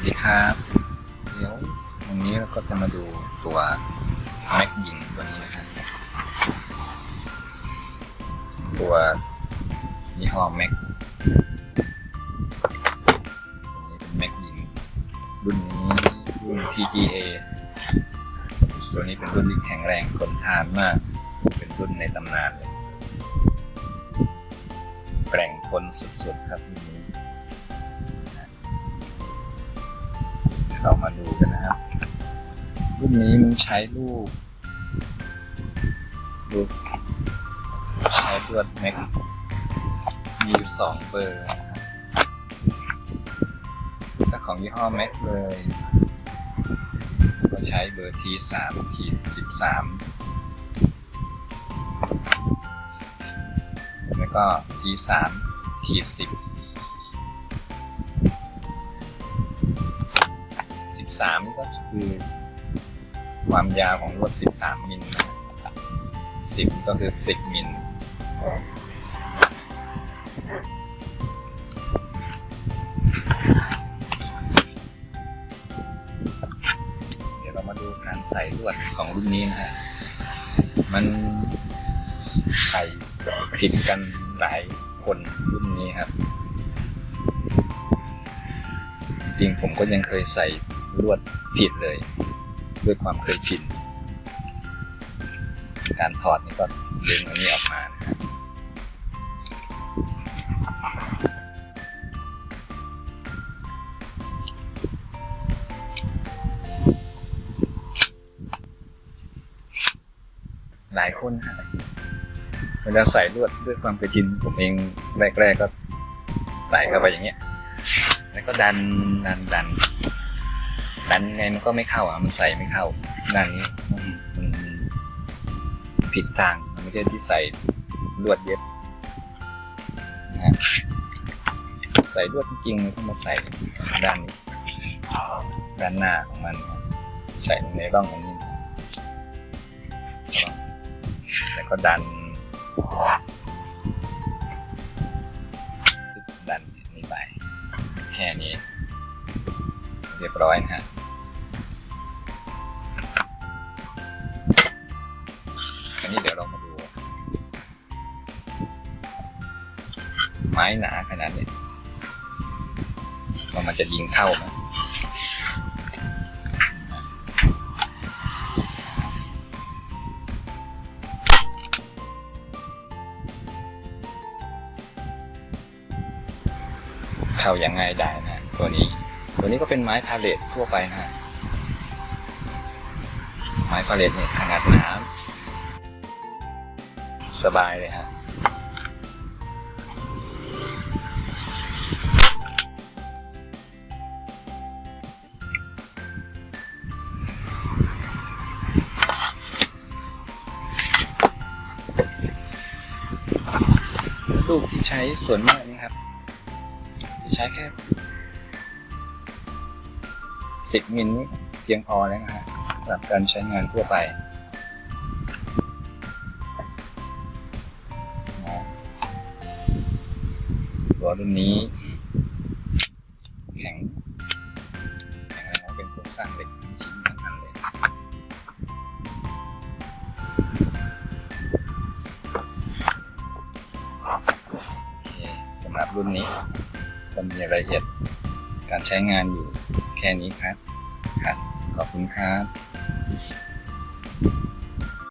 วัสดีครับ เดี๋ยววันนี้เราก็จะมาดูตัวแม็กยิงตัวนี้นะครับ ตัวยี่ห้อแม็กตัวนี้เป็นแม็กยิงรุ่นนี้รุ่น TGA ตัวนี้เป็นรุ่นที่แข็งแรงทนทานมาก เป็นรุ่นในตำนานเลยแกร่งทนสุดๆครับรุ่นนี้ มาดูกันนะครับ รุ่นนี้มันใช้ลูกลูกใช้ลวดแม็กมีอยู่สองเบอร์นะครับถ้าของยี่ห้อแม็กเลยก็ใช้เบอร์ทีสามขีดสิบสามแล้วก็ทีสามขีดสิบ 13นี่ก็คือ ความยาวของรถ 13 มิลนะ10 ก็คือ 10 มิลเดี๋ยวเรามาดูการใส่ลวดของรุ่นนี้นะฮะ มันใส่ผิดกันหลายคนรุ่นนี้ครับ จริงๆผมก็ยังเคยใส่ ลวดผิดเลย ด้วยความเคยชิน การถอดนี่ก็ดึงอันนี้ออกมานะครับหลายคนฮะเวลาใส่ลวดด้วยความเคยชินผมเองแรกๆก็ใส่เข้าไปอย่างเงี้ย แล้วก็ดันดันดัน ดันไงมันก็ไม่เข้าอะมันใส่ไม่เข้าด้านนี้มันผิดทางมันไม่ใช่ที่ใส่ลวดเย็บนะฮะใส่ลวดจริงๆมันก็มาใส่ด้านนี้ด้านหน้าของมันใส่ในร่องตรงนี้แล้วก็ดันดันนี่ไปแค่นี้ เรียบร้อยนะฮะ ไม้หนาขนาดนี้ว่ามันจะยิงเข้าไหมเข้ายังไงได้นะ ตัวนี้ ตัวนี้ก็เป็นไม้พาเลตทั่วไปนะฮะไม้พาเลตเนี่ยขนาดหนาสบายเลยฮะ รูปที่ใช้ส่วนมากนี่ครับจะใช้แค่สิบมิลนี่เพียงพอแล้วนะฮะสำหรับการใช้งานทั่วไปตัวรุ่นนี้ รุ่นนี้ ก็มีรายละเอียดการใช้งานอยู่แค่นี้ครับครับ ขอบคุณครับ